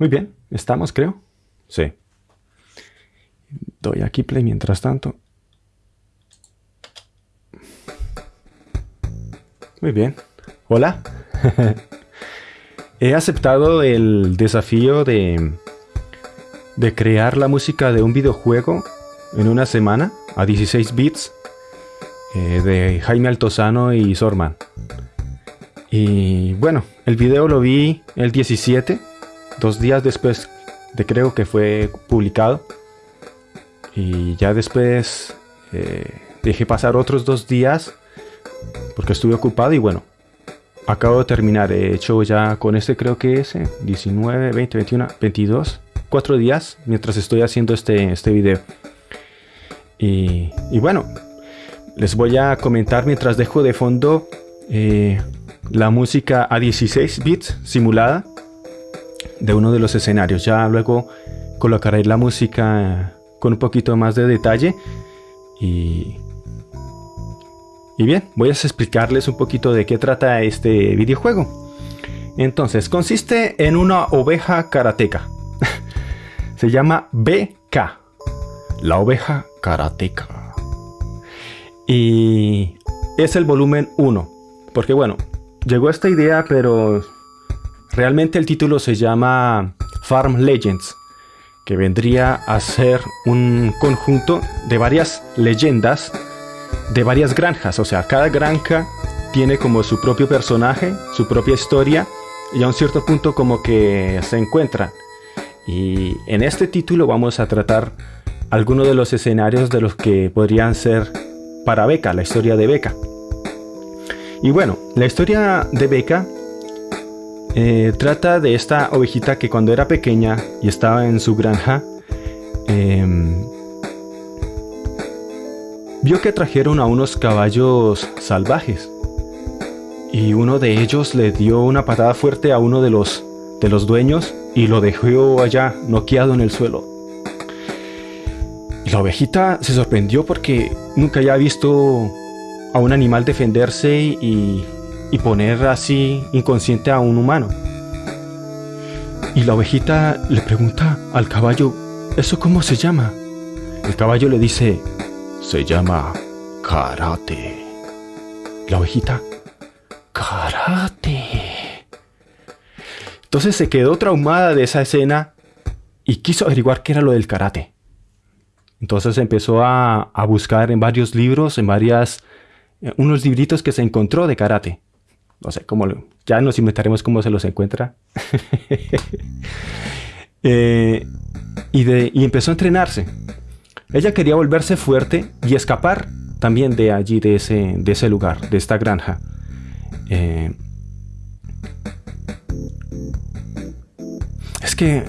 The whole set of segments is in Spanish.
Muy bien, estamos creo. Sí. Doy aquí play mientras tanto. Muy bien. Hola. He aceptado el desafío de, de crear la música de un videojuego en una semana a 16 bits eh, de Jaime Altozano y Sorman. Y bueno, el video lo vi el 17, dos días después de creo que fue publicado. Y ya después eh, dejé pasar otros dos días porque estuve ocupado y bueno, acabo de terminar. He hecho ya con este creo que es 19, 20, 21, 22, cuatro días mientras estoy haciendo este, este video. Y, y bueno, les voy a comentar mientras dejo de fondo eh, la música a 16 bits simulada de uno de los escenarios. Ya luego colocaré la música con un poquito más de detalle y, y bien, voy a explicarles un poquito de qué trata este videojuego. Entonces, consiste en una oveja karateca. Se llama BK, la oveja karateca. Y es el volumen 1. Porque bueno, llegó esta idea, pero realmente el título se llama Farm Legends. Que vendría a ser un conjunto de varias leyendas de varias granjas. O sea, cada granja tiene como su propio personaje, su propia historia. Y a un cierto punto como que se encuentran. Y en este título vamos a tratar algunos de los escenarios de los que podrían ser para Beca, la historia de Beca. Y bueno, la historia de Beca eh, trata de esta ovejita que cuando era pequeña y estaba en su granja, em, vio que trajeron a unos caballos salvajes. Y uno de ellos le dio una patada fuerte a uno de los, de los dueños y lo dejó allá noqueado en el suelo. La ovejita se sorprendió porque nunca había visto a un animal defenderse y, poner así inconsciente a un humano. Y la ovejita le pregunta al caballo, ¿eso cómo se llama? El caballo le dice, se llama karate. La ovejita, karate. Entonces se quedó traumada de esa escena y quiso averiguar qué era lo del karate. Entonces empezó a, buscar en varios libros, en varias, eh, unos libritos que se encontró de karate. No sé, cómo ya nos inventaremos cómo se los encuentra. Eh, y, de, y empezó a entrenarse. Ella quería volverse fuerte y escapar también de allí, de ese, de ese lugar, de esta granja. Eh, es que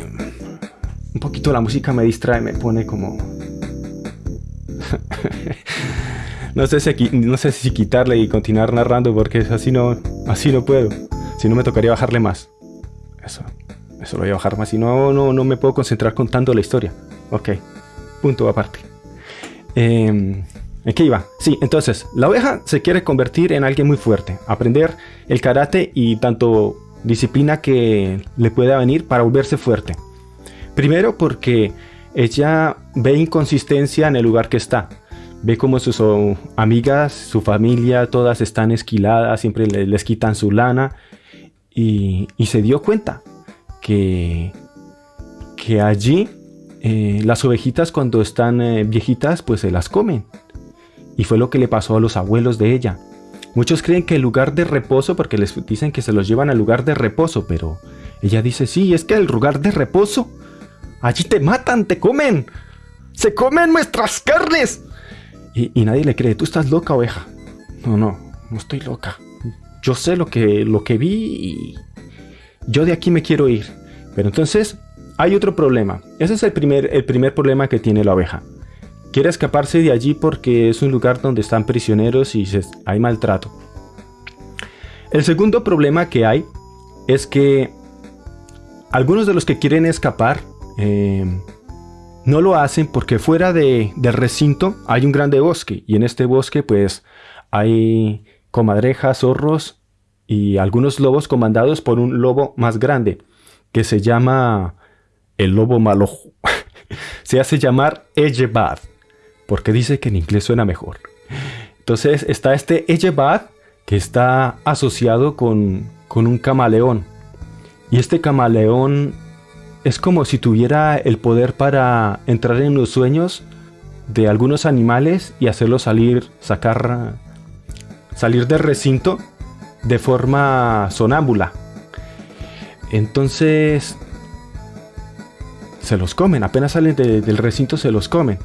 un poquito la música me distrae, me pone como no, sé si, no sé si quitarle y continuar narrando porque así no, así no puedo. Si no me tocaría bajarle más. Eso, eso lo voy a bajar más. Si no, no, no me puedo concentrar contando la historia. Ok, punto aparte. Eh, ¿En qué iba? Sí, entonces, la oveja se quiere convertir en alguien muy fuerte, aprender el karate y tanto disciplina que le pueda venir para volverse fuerte. Primero porque ella ve inconsistencia en el lugar que está. Ve como sus oh, amigas, su familia, todas están esquiladas, siempre les, quitan su lana. Y, se dio cuenta que, que allí eh, las ovejitas cuando están eh, viejitas pues se las comen. Y fue lo que le pasó a los abuelos de ella. Muchos creen que el lugar de reposo, porque les dicen que se los llevan al lugar de reposo, pero ella dice, sí, es que el lugar de reposo Allí te matan, te comen. Se comen nuestras carnes. Y, nadie le cree, tú estás loca, oveja. No, no, no estoy loca. Yo sé lo que, lo que vi y yo de aquí me quiero ir. Pero entonces hay otro problema. Ese es el primer, el primer problema que tiene la oveja. Quiere escaparse de allí porque es un lugar donde están prisioneros y hay maltrato. El segundo problema que hay es que algunos de los que quieren escapar eh, no lo hacen porque fuera de, del recinto hay un grande bosque y en este bosque pues hay comadrejas, zorros y algunos lobos comandados por un lobo más grande que se llama el lobo malo, se hace llamar Ejebad, porque dice que en inglés suena mejor. Entonces está este Ejebad que está asociado con, con un camaleón. Y este camaleón es como si tuviera el poder para entrar en los sueños de algunos animales y hacerlos salir, sacar, salir del recinto de forma sonámbula. Entonces se los comen, apenas salen del recinto se los comen.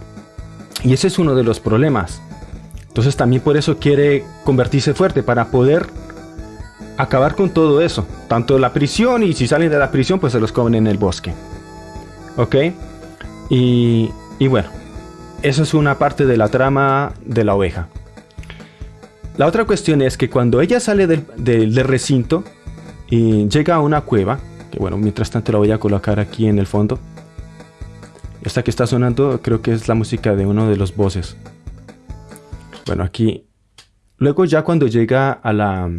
Y ese es uno de los problemas. Entonces también por eso quiere convertirse fuerte, para poder acabar con todo eso. Tanto la prisión y si salen de la prisión pues se los comen en el bosque. ¿Ok? Y, y bueno, eso es una parte de la trama de la oveja. La otra cuestión es que cuando ella sale del, del recinto y llega a una cueva, que bueno, mientras tanto la voy a colocar aquí en el fondo. Esta que está sonando creo que es la música de uno de los voces. Bueno, aquí... Luego ya cuando llega a la...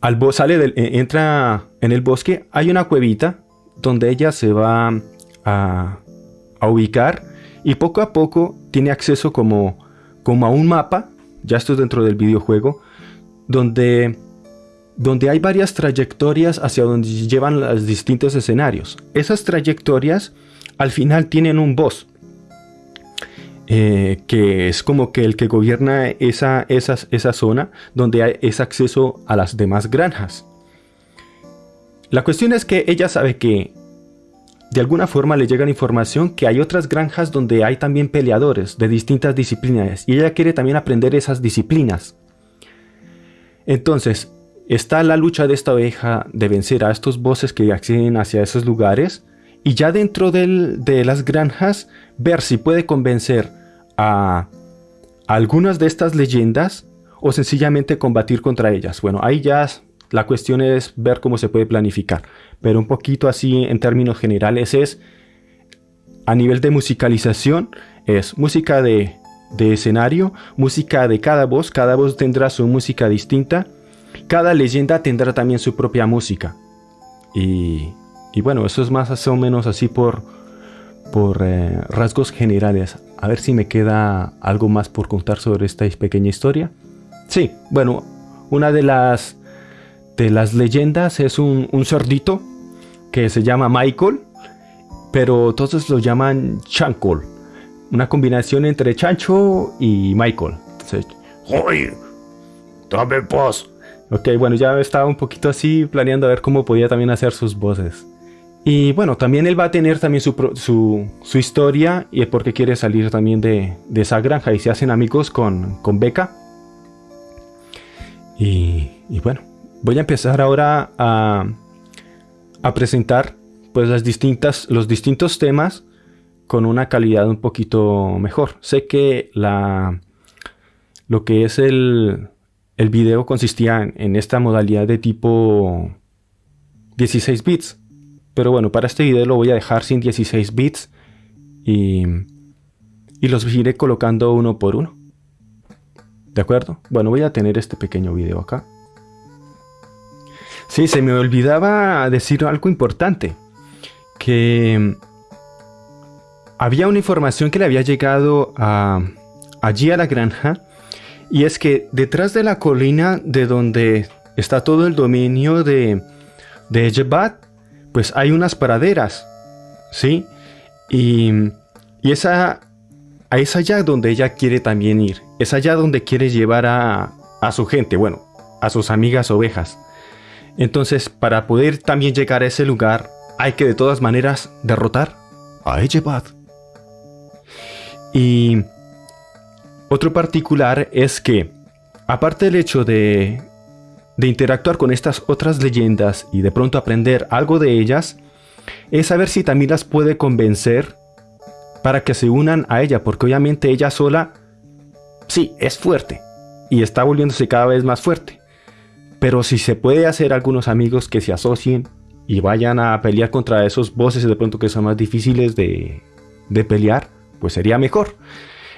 Al sale del, e, entra en el bosque, hay una cuevita donde ella se va a, ubicar y poco a poco tiene acceso como, como a un mapa, ya esto es dentro del videojuego, donde donde hay varias trayectorias hacia donde llevan los distintos escenarios. Esas trayectorias al final tienen un boss, eh, que es como que el que gobierna esa, esa zona donde hay, es acceso a las demás granjas. La cuestión es que ella sabe que de alguna forma le llega la información que hay otras granjas donde hay también peleadores de distintas disciplinas y ella quiere también aprender esas disciplinas. Entonces, está la lucha de esta oveja de vencer a estos bosses que acceden hacia esos lugares y ya dentro de las granjas ver si puede convencer a, algunas de estas leyendas o sencillamente combatir contra ellas. Bueno, ahí ya la cuestión es ver cómo se puede planificar, pero un poquito así en términos generales es a nivel de musicalización es música de, de escenario, música de cada voz, cada voz tendrá su música distinta cada leyenda tendrá también su propia música. Y, bueno, eso es más o menos así por, por eh, rasgos generales. A ver si me queda algo más por contar sobre esta pequeña historia. Sí, bueno, una de las, de las leyendas es un, un cerdito que se llama Michael, pero todos lo llaman Chancol. Una combinación entre Chancho y Michael. Entonces, ¡Oye! ¡Dame paz! Ok, bueno, ya estaba un poquito así planeando a ver cómo podía también hacer sus voces. Y bueno, también él va a tener también su, su, historia y es porque quiere salir también de, esa granja y se hacen amigos con, con Becca. Y, bueno, voy a empezar ahora a, a presentar pues las distintas, los distintos temas con una calidad un poquito mejor. Sé que la, lo que es el, el video consistía en esta modalidad de tipo 16 bits. Pero bueno, para este video lo voy a dejar sin 16 bits y, y los iré colocando uno por uno. ¿De acuerdo? Bueno, voy a tener este pequeño video acá. Sí, se me olvidaba decir algo importante. Que había una información que le había llegado a, allí a la granja y es que detrás de la colina de donde está todo el dominio de, de Jebat, pues hay unas praderas, ¿sí? Y, y esa, es allá donde ella quiere también ir. Es allá donde quiere llevar a, a su gente, bueno, a sus amigas ovejas. Entonces, para poder también llegar a ese lugar, hay que de todas maneras derrotar a Ejebat. Y otro particular es que, aparte del hecho de, de interactuar con estas otras leyendas y de pronto aprender algo de ellas, es saber si también las puede convencer para que se unan a ella, porque obviamente ella sola, sí, es fuerte y está volviéndose cada vez más fuerte. Pero si se puede hacer algunos amigos que se asocien y vayan a pelear contra esos bosses de pronto que son más difíciles de, de pelear, pues sería mejor.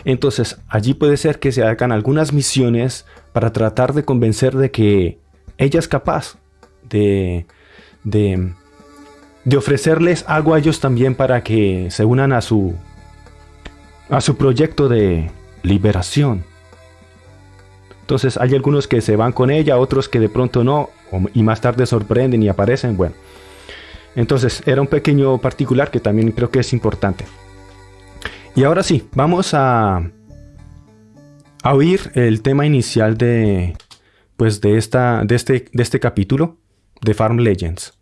Entonces allí puede ser que se hagan algunas misiones para tratar de convencer de que ella es capaz de, de, de ofrecerles algo a ellos también para que se unan a su a su proyecto de liberación. Entonces hay algunos que se van con ella, otros que de pronto no, y más tarde sorprenden y aparecen. Bueno, entonces era un pequeño particular que también creo que es importante. Y ahora sí, vamos a, a oír el tema inicial de, pues de, esta, de, este, de este capítulo de Farm Legends.